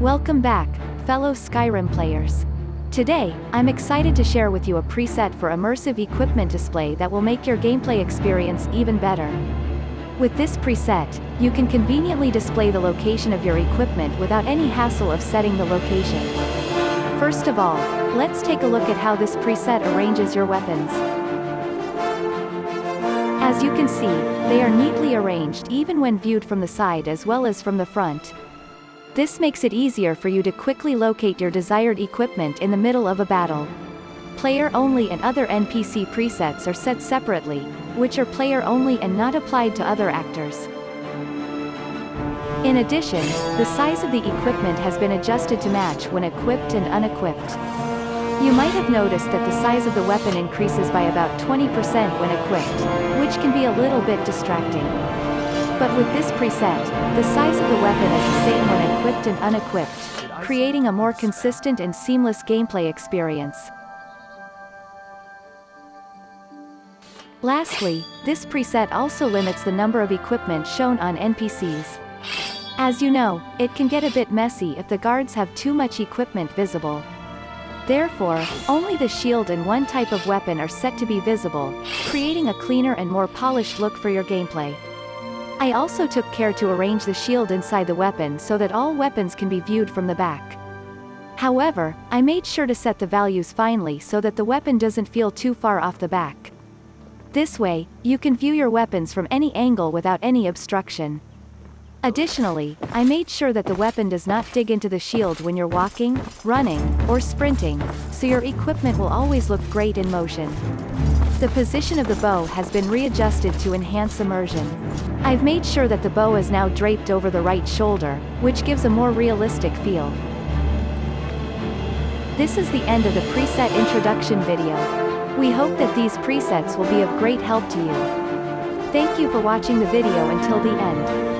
Welcome back, fellow Skyrim players. Today, I'm excited to share with you a preset for immersive equipment display that will make your gameplay experience even better. With this preset, you can conveniently display the location of your equipment without any hassle of setting the location. First of all, let's take a look at how this preset arranges your weapons. As you can see, they are neatly arranged even when viewed from the side as well as from the front. This makes it easier for you to quickly locate your desired equipment in the middle of a battle. Player only and other NPC presets are set separately, which are player only and not applied to other actors. In addition, the size of the equipment has been adjusted to match when equipped and unequipped. You might have noticed that the size of the weapon increases by about 20% when equipped, which can be a little bit distracting. But with this preset, the size of the weapon is the same when equipped and unequipped, creating a more consistent and seamless gameplay experience. Lastly, this preset also limits the number of equipment shown on NPCs. As you know, it can get a bit messy if the guards have too much equipment visible. Therefore, only the shield and one type of weapon are set to be visible, creating a cleaner and more polished look for your gameplay. I also took care to arrange the shield inside the weapon so that all weapons can be viewed from the back. However, I made sure to set the values finely so that the weapon doesn't feel too far off the back. This way, you can view your weapons from any angle without any obstruction. Additionally, I made sure that the weapon does not dig into the shield when you're walking, running, or sprinting, so your equipment will always look great in motion. The position of the bow has been readjusted to enhance immersion. I've made sure that the bow is now draped over the right shoulder, which gives a more realistic feel. This is the end of the preset introduction video. We hope that these presets will be of great help to you. Thank you for watching the video until the end.